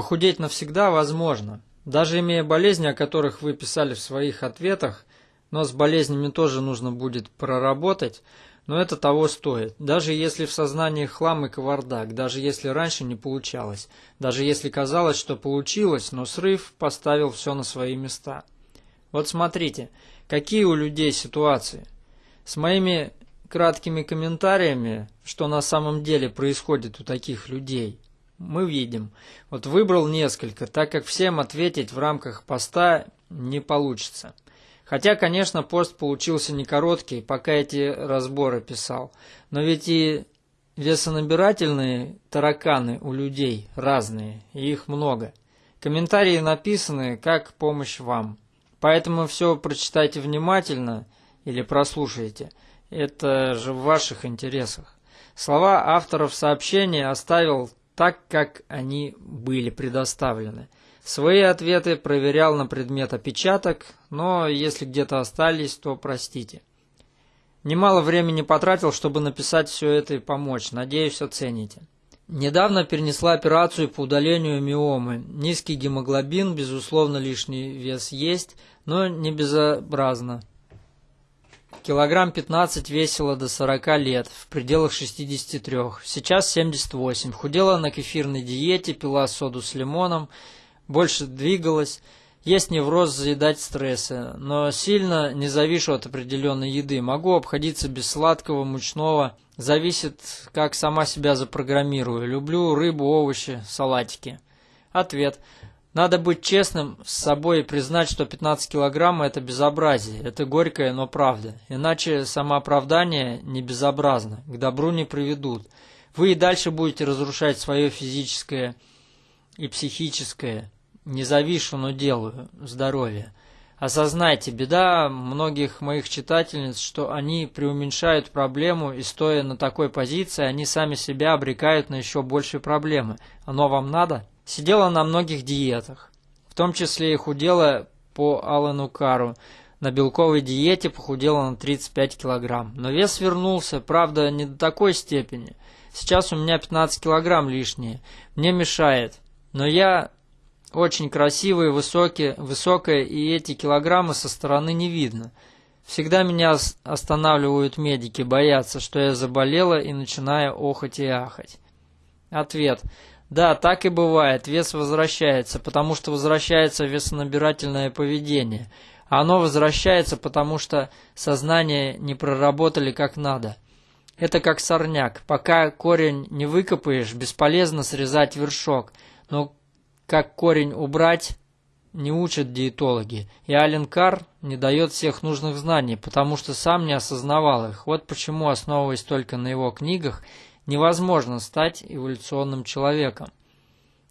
Похудеть навсегда возможно. Даже имея болезни, о которых вы писали в своих ответах, но с болезнями тоже нужно будет проработать, но это того стоит. Даже если в сознании хлам и кавардак, даже если раньше не получалось, даже если казалось, что получилось, но срыв поставил все на свои места. Вот смотрите, какие у людей ситуации. С моими краткими комментариями, что на самом деле происходит у таких людей, мы видим. Вот выбрал несколько, так как всем ответить в рамках поста не получится. Хотя, конечно, пост получился не короткий, пока эти разборы писал. Но ведь и весонабирательные тараканы у людей разные, и их много. Комментарии написаны как помощь вам. Поэтому все прочитайте внимательно или прослушайте. Это же в ваших интересах. Слова авторов сообщения оставил так, как они были предоставлены. Свои ответы проверял на предмет опечаток, но если где-то остались, то простите. Немало времени потратил, чтобы написать все это и помочь. Надеюсь, оцените. Недавно перенесла операцию по удалению миомы. Низкий гемоглобин, безусловно, лишний вес есть, но не безобразно. Килограмм 15 весила до 40 лет, в пределах 63. Сейчас 78. Худела на кефирной диете, пила соду с лимоном, больше двигалась. Есть невроз заедать стрессы, но сильно не завишу от определенной еды. Могу обходиться без сладкого, мучного. Зависит, как сама себя запрограммирую. Люблю рыбу, овощи, салатики. Ответ. Надо быть честным с собой и признать, что 15 килограмм – это безобразие, это горькое, но правда. Иначе самооправдание не безобразно, к добру не приведут. Вы и дальше будете разрушать свое физическое и психическое, не завишу, но делаю, здоровье. Осознайте, беда многих моих читательниц, что они преуменьшают проблему и стоя на такой позиции, они сами себя обрекают на еще большие проблемы. Оно вам надо? Сидела на многих диетах, в том числе и худела по Алану Кару. На белковой диете похудела на 35 килограмм. Но вес вернулся, правда, не до такой степени. Сейчас у меня 15 килограмм лишние. Мне мешает. Но я очень красивый, высокий, высокая, и эти килограммы со стороны не видно. Всегда меня останавливают медики, боятся, что я заболела и начинаю охать и ахать. Ответ. Да, так и бывает. Вес возвращается, потому что возвращается весонабирательное поведение. Оно возвращается, потому что сознание не проработали как надо. Это как сорняк. Пока корень не выкопаешь, бесполезно срезать вершок. Но как корень убрать, не учат диетологи. И Ален Кар не дает всех нужных знаний, потому что сам не осознавал их. Вот почему, основываясь только на его книгах, невозможно стать эволюционным человеком.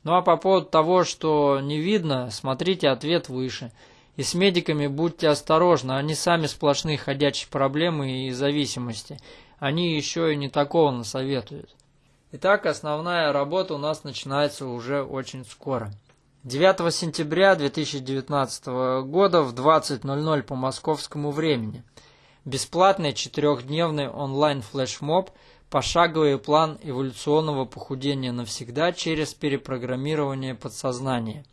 Ну а по поводу того, что не видно, смотрите ответ выше. И с медиками будьте осторожны, они сами сплошные ходячие проблемы и зависимости. Они еще и не такого насоветуют. Итак, основная работа у нас начинается уже очень скоро. 9 сентября 2019 года в 20.00 по московскому времени. Бесплатный четырехдневный онлайн флешмоб – пошаговый план эволюционного похудения навсегда через перепрограммирование подсознания.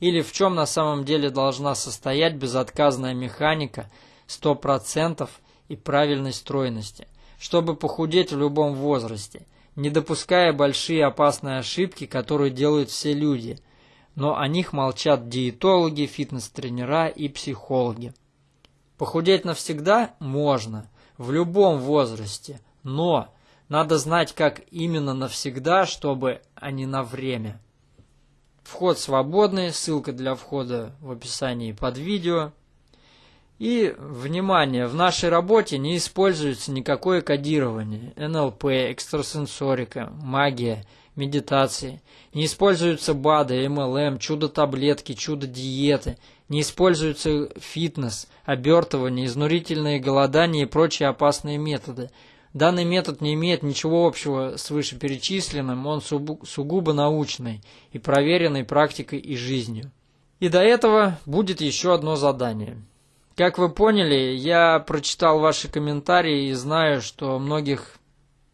Или в чем на самом деле должна состоять безотказная механика 100% и правильной стройности, чтобы похудеть в любом возрасте, не допуская большие опасные ошибки, которые делают все люди, но о них молчат диетологи, фитнес-тренера и психологи. Похудеть навсегда можно, в любом возрасте, но надо знать, как именно навсегда, чтобы, а не на время. Вход свободный, ссылка для входа в описании под видео. И, внимание, в нашей работе не используется никакое кодирование, НЛП, экстрасенсорика, магия, медитации. Не используются БАДы, МЛМ, чудо-таблетки, чудо-диеты. Не используется фитнес, обертывание, изнурительные голодания и прочие опасные методы – Данный метод не имеет ничего общего с вышеперечисленным, он сугубо научный и проверенный практикой и жизнью. И до этого будет еще одно задание. Как вы поняли, я прочитал ваши комментарии и знаю, что многих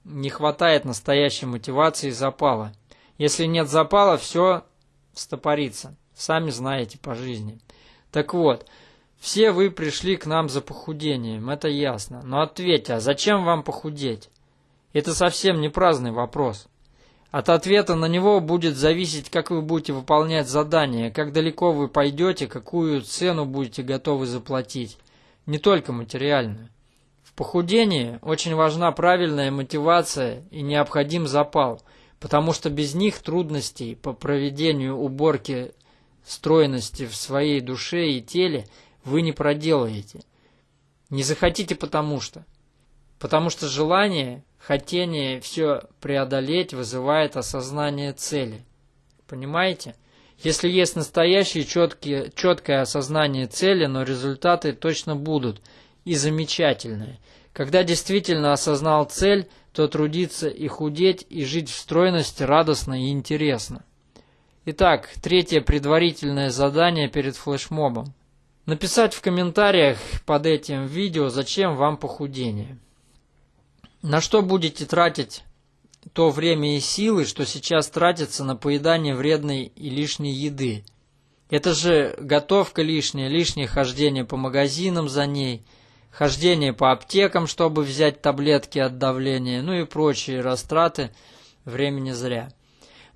не хватает настоящей мотивации и запала. Если нет запала, все стопориться. Сами знаете по жизни. Так вот, все вы пришли к нам за похудением, это ясно. Но ответьте, а зачем вам похудеть? Это совсем не праздный вопрос. От ответа на него будет зависеть, как вы будете выполнять задание, как далеко вы пойдете, какую цену будете готовы заплатить. Не только материальную. В похудении очень важна правильная мотивация и необходим запал, потому что без них трудностей по проведению уборки стройности в своей душе и теле вы не проделаете. Не захотите потому что. Потому что желание Хотение все преодолеть вызывает осознание цели. Понимаете? Если есть настоящее четкие, четкое осознание цели, но результаты точно будут и замечательные. Когда действительно осознал цель, то трудиться и худеть, и жить в стройности радостно и интересно. Итак, третье предварительное задание перед флешмобом. Написать в комментариях под этим видео, зачем вам похудение. На что будете тратить то время и силы, что сейчас тратится на поедание вредной и лишней еды? Это же готовка лишняя, лишнее хождение по магазинам за ней, хождение по аптекам, чтобы взять таблетки от давления, ну и прочие растраты времени зря.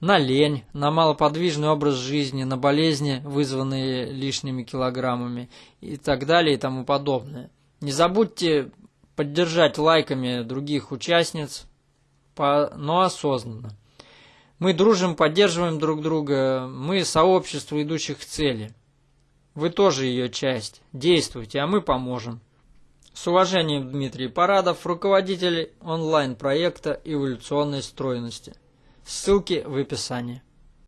На лень, на малоподвижный образ жизни, на болезни, вызванные лишними килограммами и так далее и тому подобное. Не забудьте поддержать лайками других участниц, но осознанно. Мы дружим, поддерживаем друг друга, мы сообщество идущих к цели. Вы тоже ее часть. Действуйте, а мы поможем. С уважением, Дмитрий Парадов, руководитель онлайн-проекта эволюционной стройности. Ссылки в описании.